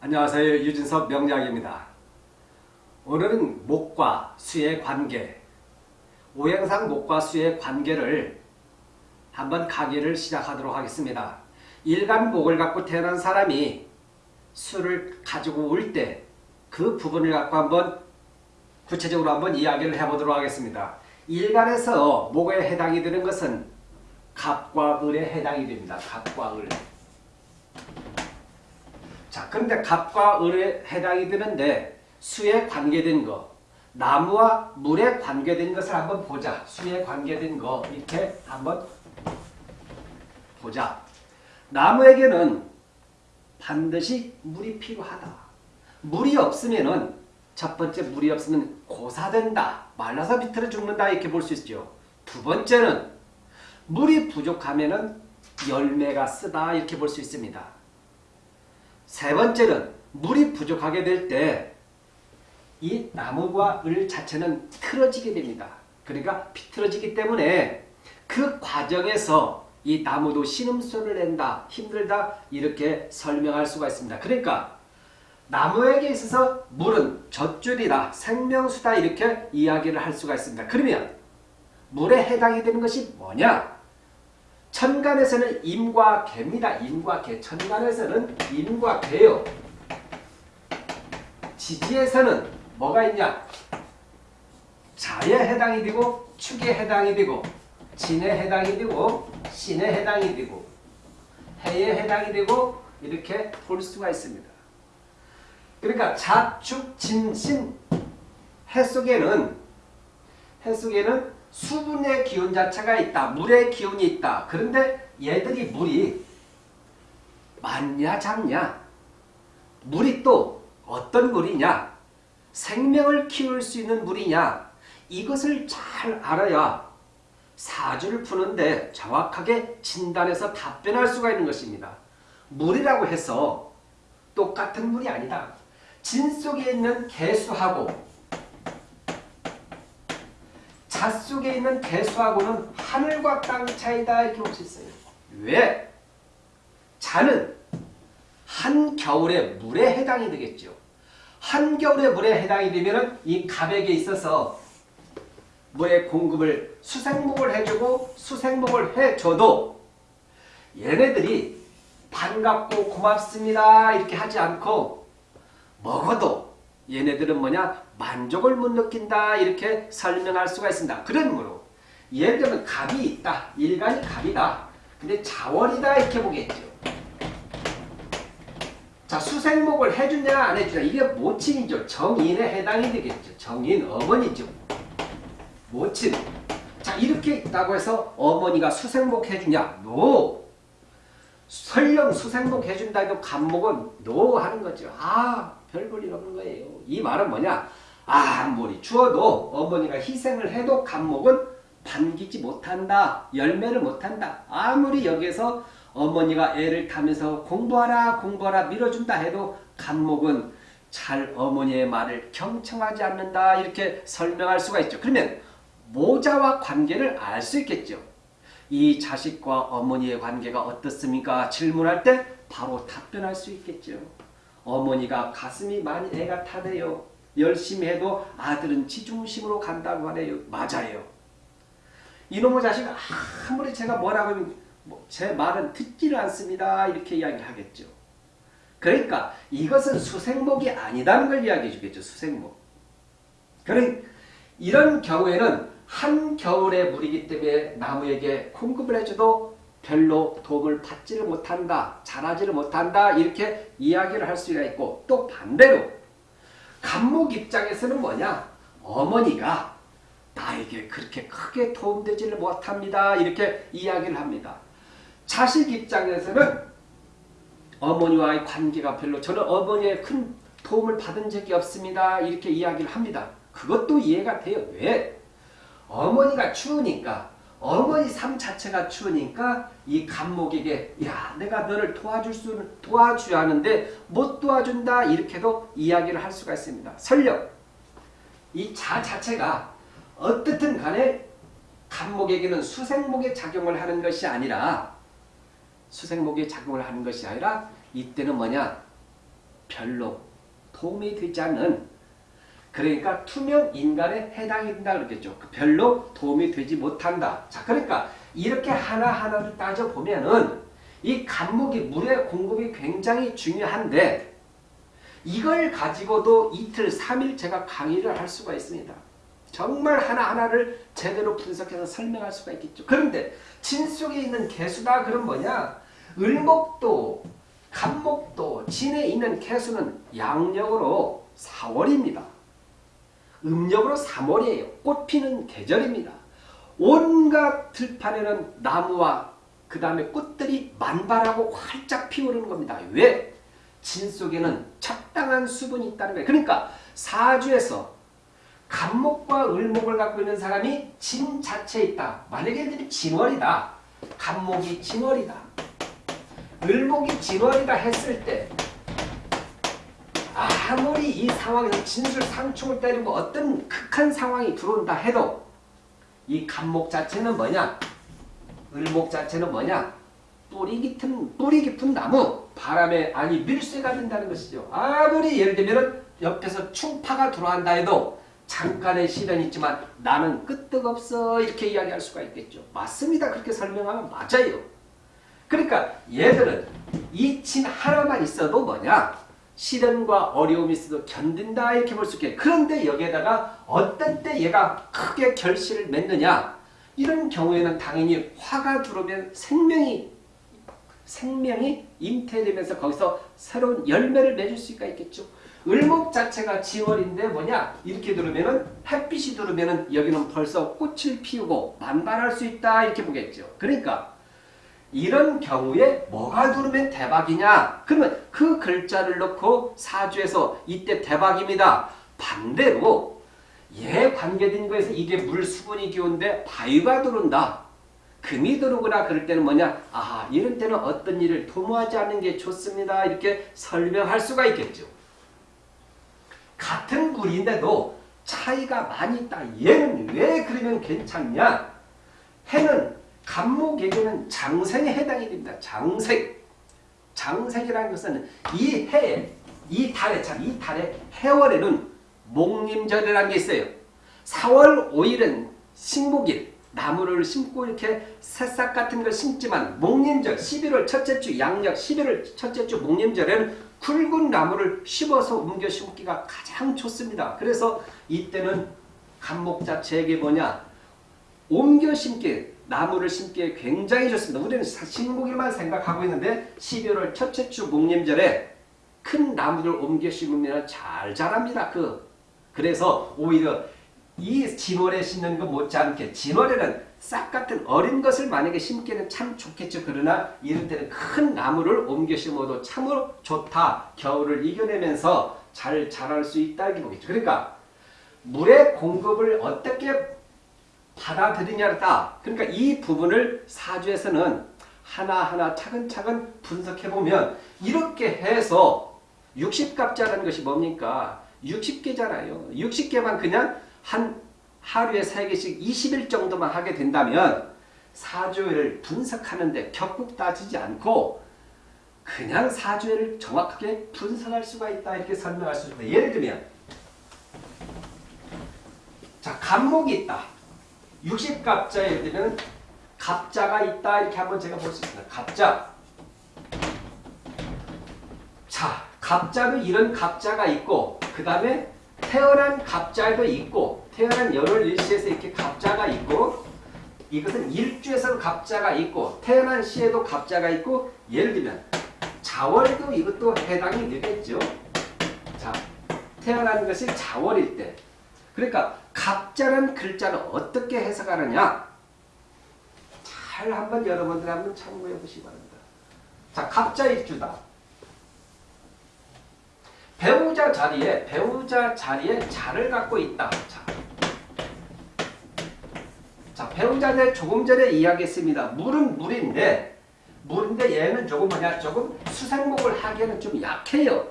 안녕하세요. 유진석 명약입니다 오늘은 목과 수의 관계, 오행상 목과 수의 관계를 한번 강의를 시작하도록 하겠습니다. 일간 목을 갖고 태어난 사람이 수를 가지고 올 때 그 부분을 갖고 한번 구체적으로 한번 이야기를 해보도록 하겠습니다. 일간에서 목에 해당이 되는 것은 갑과 을에 해당이 됩니다. 갑과 을. 자, 그런데 갑과 을에 해당이 되는데 수에 관계된 거, 나무와 물에 관계된 것을 한번 보자. 수에 관계된 거 이렇게 한번 보자. 나무에게는 반드시 물이 필요하다. 물이 없으면은 첫 번째 물이 없으면 고사된다. 말라서 비틀어 죽는다 이렇게 볼 수 있죠. 두 번째는 물이 부족하면은 열매가 쓰다 이렇게 볼 수 있습니다. 세 번째는 물이 부족하게 될 때 이 나무와 을 자체는 틀어지게 됩니다. 그러니까 비틀어지기 때문에 그 과정에서 이 나무도 신음소리를 낸다, 힘들다 이렇게 설명할 수가 있습니다. 그러니까 나무에게 있어서 물은 젖줄이다, 생명수다 이렇게 이야기를 할 수가 있습니다. 그러면 물에 해당이 되는 것이 뭐냐? 천간에서는 임과 개입니다. 임과 개. 천간에서는 임과 개요. 지지에서는 뭐가 있냐? 자에 해당이 되고 축에 해당이 되고 진에 해당이 되고 신에 해당이 되고 해에 해당이 되고 이렇게 볼 수가 있습니다. 그러니까 자축 진신 해 속에는 해 속에는 수분의 기운 자체가 있다. 물의 기운이 있다. 그런데 얘들이 물이 많냐 작냐 물이 또 어떤 물이냐 생명을 키울 수 있는 물이냐 이것을 잘 알아야 사주를 푸는데 정확하게 진단해서 답변할 수가 있는 것입니다. 물이라고 해서 똑같은 물이 아니다. 진 속에 있는 개수하고 자 속에 있는 개수하고는 하늘과 땅 차이다 이렇게 볼 수 있어요. 왜? 자는 한겨울의 물에 해당이 되겠죠. 한겨울의 물에 해당이 되면 이 갑에게 있어서 물의 공급을 수생목을 해주고 수생목을 해줘도 얘네들이 반갑고 고맙습니다 이렇게 하지 않고 먹어도 얘네들은 뭐냐 만족을 못 느낀다 이렇게 설명할 수가 있습니다. 그러므로 예를 들면 갑이 있다. 일간이 갑이다. 근데 자월이다 이렇게 보겠죠. 자 수생목을 해주냐 안 해주냐 이게 모친이죠. 정인에 해당이 되겠죠. 정인 어머니죠. 모친. 자 이렇게 있다고 해서 어머니가 수생목 해주냐? no. 설령 수생목 해준다 해도 갑목은 no 하는 거죠. 아 별볼일 없는 거예요. 이 말은 뭐냐? 아무리 주어도 어머니가 희생을 해도 갑목은 반기지 못한다. 열매를 못한다. 아무리 여기에서 어머니가 애를 타면서 공부하라 공부하라 밀어준다 해도 갑목은 잘 어머니의 말을 경청하지 않는다. 이렇게 설명할 수가 있죠. 그러면 모자와 관계를 알 수 있겠죠. 이 자식과 어머니의 관계가 어떻습니까? 질문할 때 바로 답변할 수 있겠죠. 어머니가 가슴이 많이 애가 타네요. 열심히 해도 아들은 지중심으로 간다고 하네요. 맞아요. 이놈의 자식 아무리 제가 뭐라고 하면 뭐제 말은 듣지를 않습니다. 이렇게 이야기를 하겠죠. 그러니까 이것은 수생목이 아니다는 걸 이야기해 주겠죠. 수생목. 그런 이런 경우에는 한겨울의 물이기 때문에 나무에게 공급을 해줘도 별로 도움을 받지를 못한다. 자라지를 못한다. 이렇게 이야기를 할 수가 있고 또 반대로 간목 입장에서는 뭐냐? 어머니가 나에게 그렇게 크게 도움되지를 못합니다. 이렇게 이야기를 합니다. 자식 입장에서는 어머니와의 관계가 별로 저는 어머니의 큰 도움을 받은 적이 없습니다. 이렇게 이야기를 합니다. 그것도 이해가 돼요. 왜? 어머니가 추우니까 어머니 삶 자체가 추우니까 이 간목에게 야 내가 너를 도와줄 수 도와줘야 하는데 못 도와준다 이렇게도 이야기를 할 수가 있습니다. 설령 이 자 자체가 어떻든 간에 간목에게는 수생목에 작용을 하는 것이 아니라 수생목에 작용을 하는 것이 아니라 이때는 뭐냐 별로 도움이 되지 않는 그러니까 투명 인간에 해당이 된다 그랬겠죠. 그 별로 도움이 되지 못한다. 자, 그러니까 이렇게 하나하나를 따져보면은 이 간목이 물의 공급이 굉장히 중요한데 이걸 가지고도 이틀, 3일 제가 강의를 할 수가 있습니다. 정말 하나하나를 제대로 분석해서 설명할 수가 있겠죠. 그런데 진 속에 있는 개수다 그럼 뭐냐? 을목도, 간목도, 진에 있는 개수는 양력으로 4월입니다. 음력으로 3월이에요. 꽃 피는 계절입니다. 온갖 들판에는 나무와 그 다음에 꽃들이 만발하고 활짝 피오르는 겁니다. 왜? 진 속에는 적당한 수분이 있다는 거예요. 그러니까 사주에서 간목과 을목을 갖고 있는 사람이 진 자체에 있다. 만약에 진월이다. 간목이 진월이다. 을목이 진월이다 했을 때 아무리 이 상황에서 진술 상충을 때리고 어떤 극한 상황이 들어온다 해도 이 간목 자체는 뭐냐? 을목 자체는 뭐냐? 뿌리 깊은, 뿌리 깊은 나무, 바람에, 아니, 밀쇠가 된다는 것이죠. 아무리 예를 들면 옆에서 충파가 들어간다 해도 잠깐의 시련이 있지만 나는 끄떡없어 이렇게 이야기할 수가 있겠죠. 맞습니다. 그렇게 설명하면 맞아요. 그러니까 얘들은 이진 하나만 있어도 뭐냐? 시련과 어려움이 있어도 견딘다 이렇게 볼 수 있게 그런데 여기에다가 어떤 때 얘가 크게 결실을 맺느냐 이런 경우에는 당연히 화가 들어오면 생명이 생명이 잉태되면서 거기서 새로운 열매를 맺을 수가 있겠죠. 을목 자체가 지월인데 뭐냐 이렇게 들으면은 햇빛이 들으면은 여기는 벌써 꽃을 피우고 만발할 수 있다 이렇게 보겠죠. 그러니까 이런 경우에 뭐가 누르면 대박이냐? 그러면 그 글자를 넣고 사주에서 이때 대박입니다. 반대로 얘 관계된 거에서 이게 물 수분이 기운데 바위가 들어온다. 금이 들어오거나 그럴 때는 뭐냐? 아 이런 때는 어떤 일을 도모하지 않는 게 좋습니다. 이렇게 설명할 수가 있겠죠. 같은 물인데도 차이가 많이 있다. 얘는 왜 그러면 괜찮냐? 해는 간목에게는 장생에 해당이 됩니다. 장생. 장생이라는 것은 이 해에, 이 달에, 자, 이 달에 해월에는 목림절이라는 게 있어요. 4월 5일은 식목일, 나무를 심고 이렇게 새싹 같은 걸 심지만 목림절, 11월 첫째 주, 양력 11월 첫째 주 목림절에는 굵은 나무를 심어서 옮겨 심기가 가장 좋습니다. 그래서 이때는 간목 자체에게 뭐냐? 옮겨 심기, 나무를 심기에 굉장히 좋습니다. 우리는 식목일만 생각하고 있는데 12월 첫째 주 목림절에 큰 나무를 옮겨 심으면 잘 자랍니다. 그 그래서 오히려 이 진월에 심는 것 못지않게 진월에는 싹 같은 어린 것을 만약에 심기는 참 좋겠죠. 그러나 이럴 때는 큰 나무를 옮겨 심어도 참으로 좋다. 겨울을 이겨내면서 잘 자랄 수 있다. 이렇게 보겠죠. 그러니까 물의 공급을 어떻게 받아들이냐다. 그러니까 이 부분을 사주에서는 하나하나 차근차근 분석해보면 이렇게 해서 60갑자라는 것이 뭡니까? 60개잖아요. 60개만 그냥 한 하루에 3개씩 20일 정도만 하게 된다면 사주를 분석하는데 격국 따지지 않고 그냥 사주를 정확하게 분석할 수가 있다 이렇게 설명할 수 있습니다. 예를 들면 자 간목이 있다. 60갑자에 되면 갑자가 있다 이렇게 한번 제가 볼 수 있습니다. 갑자. 자, 갑자도 이런 갑자가 있고 그 다음에 태어난 갑자도 있고 태어난 열월 일시에서 이렇게 갑자가 있고 이것은 일주에서 갑자가 있고 태어난 시에도 갑자가 있고 예를 들면 자월도 이것도 해당이 되겠죠. 자, 태어난 것이 자월일 때 그러니까 갑자란 글자는 어떻게 해석하느냐? 잘 한번 여러분들 한번 참고해 보시기 바랍니다. 자, 갑자일주다. 배우자 자리에 배우자 자리에 자를 갖고 있다. 자, 자 배우자들 조금 전에 이야기했습니다. 물은 물인데 물인데 얘는 조금 뭐냐 조금 수생목을 하기에는 좀 약해요.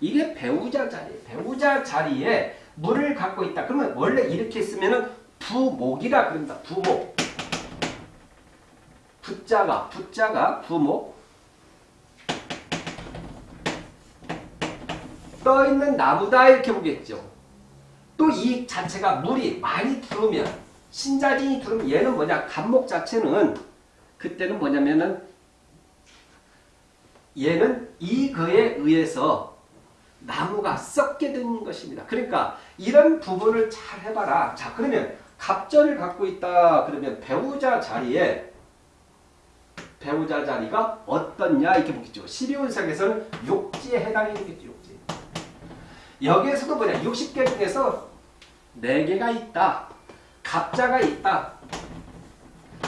이게 배우자 자리 배우자 자리에 물을 갖고 있다. 그러면 원래 이렇게 쓰면은 부목이라 그럽니다. 부목. 부자가 부자가 부목. 떠있는 나무다 이렇게 보겠죠. 또 이 자체가 물이 많이 들어오면 신자진이 들어오면 얘는 뭐냐 간목 자체는 그때는 뭐냐면은 얘는 이거에 의해서 나무가 썩게 된 것입니다. 그러니까 이런 부분을 잘 해봐라. 자 그러면 갑절을 갖고 있다. 그러면 배우자 자리에 배우자 자리가 어떻냐 이렇게 보겠죠. 12운석에서는 욕지에 해당이 되겠죠. 욕지. 여기에서도 뭐냐 60개 중에서 4개가 있다. 갑자가 있다.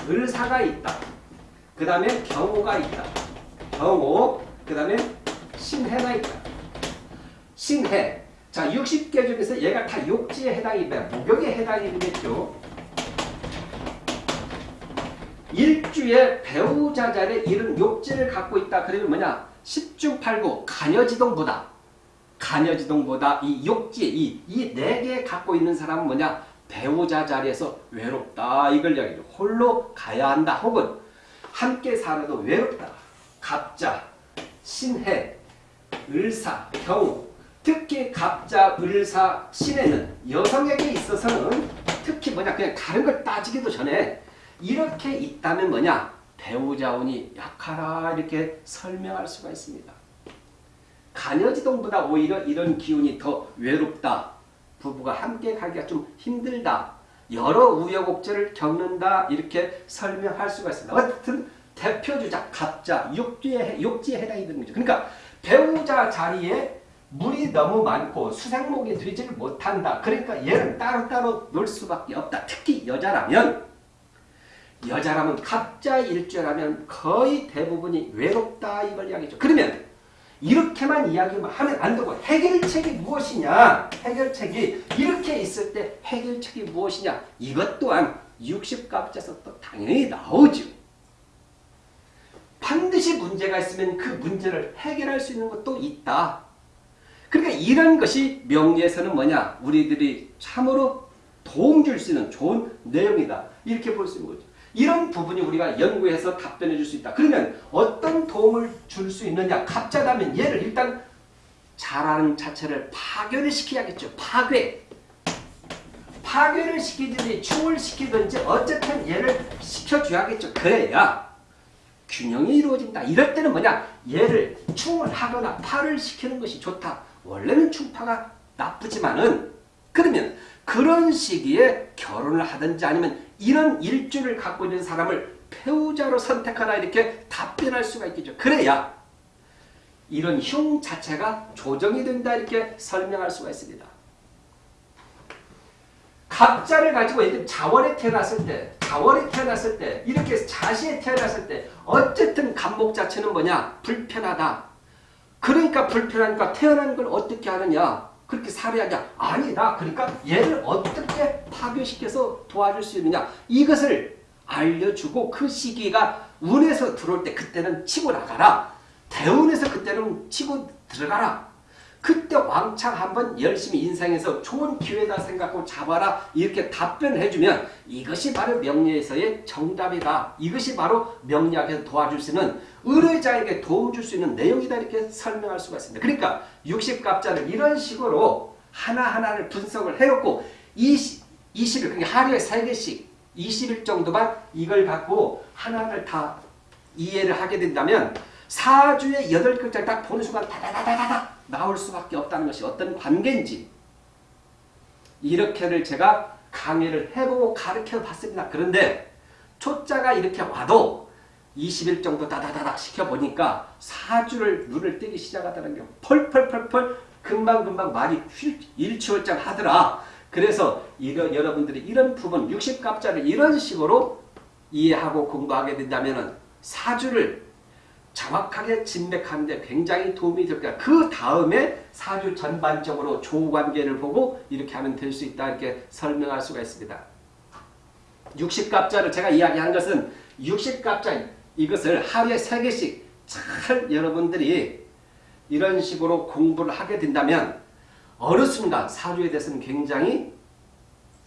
을사가 있다. 그 다음에 경호가 있다. 경호, 그 다음에 신해가 있다. 신해. 자, 60개 중에서 얘가 다 욕지에 해당이 돼. 목욕에 해당이 되겠죠. 일주에 배우자 자리에 이런 욕지를 갖고 있다. 그러면 뭐냐? 10중 8구 간여지동보다 간여지동보다 이 욕지 이, 이네 개 갖고 있는 사람은 뭐냐? 배우자 자리에서 외롭다. 이걸 이야기죠. 홀로 가야 한다. 혹은 함께 살아도 외롭다. 갑자, 신해, 을사, 경우 특히 갑자, 을사, 신해는 여성에게 있어서는 특히 뭐냐 그냥 다른 걸 따지기도 전에 이렇게 있다면 뭐냐 배우자운이 약하라 이렇게 설명할 수가 있습니다. 간여지동보다 오히려 이런 기운이 더 외롭다. 부부가 함께 가기가 좀 힘들다. 여러 우여곡절을 겪는다. 이렇게 설명할 수가 있습니다. 어쨌든 대표주자 갑자 욕지에, 욕지에 해당이 되는 거죠. 그러니까 배우자 자리에 물이 너무 많고 수생목이 되지를 못한다. 그러니까 얘는 따로따로 놀 수밖에 없다. 특히 여자라면 여자라면 갑자 일주라면 거의 대부분이 외롭다 이걸 이야기죠. 그러면 이렇게만 이야기하면 안 되고 해결책이 무엇이냐? 해결책이 이렇게 있을 때 해결책이 무엇이냐? 이것 또한 60갑자에서 또 당연히 나오죠. 반드시 문제가 있으면 그 문제를 해결할 수 있는 것도 있다. 그러니까 이런 것이 명리에서는 뭐냐? 우리들이 참으로 도움 줄 수 있는 좋은 내용이다. 이렇게 볼 수 있는 거죠. 이런 부분이 우리가 연구해서 답변해 줄 수 있다. 그러면 어떤 도움을 줄 수 있느냐? 갑자다면 얘를 일단 잘하는 자체를 파괴를 시켜야겠죠. 파괴. 파괴를 시키든지 충을 시키든지 어쨌든 얘를 시켜줘야겠죠. 그래야 균형이 이루어진다. 이럴 때는 뭐냐? 얘를 충을 하거나 파를 시키는 것이 좋다. 원래는 충파가 나쁘지만은 그러면 그런 시기에 결혼을 하든지 아니면 이런 일주를 갖고 있는 사람을 배우자로 선택하라 이렇게 답변할 수가 있겠죠. 그래야 이런 흉 자체가 조정이 된다 이렇게 설명할 수가 있습니다. 갑자를 가지고 예를 자월에 태어났을 때 자월에 태어났을 때 이렇게 자시에 태어났을 때 어쨌든 간목 자체는 뭐냐 불편하다. 그러니까 불편하니까 태어난 걸 어떻게 하느냐 그렇게 살해하냐 아니다. 그러니까 얘를 어떻게 파괴시켜서 도와줄 수 있느냐 이것을 알려주고 그 시기가 운에서 들어올 때 그때는 치고 나가라. 대운에서 그때는 치고 들어가라. 그때 왕창 한번 열심히 인생에서 좋은 기회다 생각하고 잡아라 이렇게 답변을 해주면 이것이 바로 명리에서의 정답이다. 이것이 바로 명리학에서 도와줄 수 있는 의뢰자에게 도움 줄 수 있는 내용이다 이렇게 설명할 수가 있습니다. 그러니까 60갑자를 이런 식으로 하나하나를 분석을 해놓고 20, 20일 그러니까 하루에 3개씩 20일 정도만 이걸 갖고 하나를 다 이해를 하게 된다면 4주에 8글자를 딱 보는 순간 다다다다다 나올 수밖에 없다는 것이 어떤 관계인지 이렇게를 제가 강의를 해보고 가르쳐 봤습니다. 그런데 초자가 이렇게 와도 20일 정도 다다다닥 시켜보니까 4주를 눈을 뜨기 시작하다는 게 펄펄펄펄 금방금방 말이 일치월장 하더라. 그래서 이런 여러분들이 이런 부분 60갑자를 이런 식으로 이해하고 공부하게 된다면 4주를 정확하게 진맥하는데 굉장히 도움이 될 거야. 그 다음에 사주 전반적으로 조관계를 보고 이렇게 하면 될 수 있다 이렇게 설명할 수가 있습니다. 60갑자를 제가 이야기한 것은 60갑자 이것을 하루에 3개씩 잘 여러분들이 이런 식으로 공부를 하게 된다면 어느 순간 사주에 대해서는 굉장히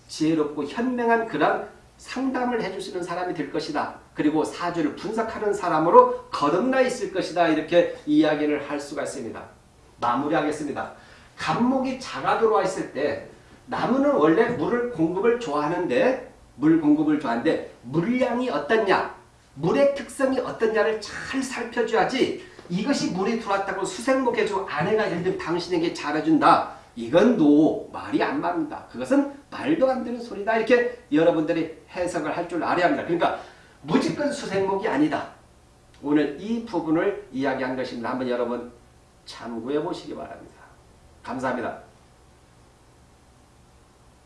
지혜롭고 현명한 그런 상담을 있는 사람이 될 것이다. 그리고 사주를 분석하는 사람으로 거듭나 있을 것이다. 이렇게 이야기를 할 수가 있습니다. 마무리하겠습니다. 간목이 자가 들어와 있을 때 나무는 원래 물을 공급을 좋아하는데 물 공급을 좋아하는데 물량이 어떻냐 물의 특성이 어떻냐를 잘 살펴줘야지 이것이 물이 들어왔다고 수생목해주고 아내가 예를 들면 당신에게 잘해준다 이건 노 말이 안 맞는다. 그것은 말도 안 되는 소리다. 이렇게 여러분들이 해석을 할 줄 알아야 합니다. 그러니까 무조건 수생목이 아니다. 오늘 이 부분을 이야기한 것입니다. 한번 여러분 참고해 보시기 바랍니다. 감사합니다